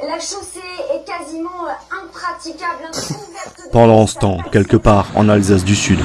La chaussée est quasiment euh, impraticable. Hein. Pendant ce temps, quelque part en Alsace du Sud,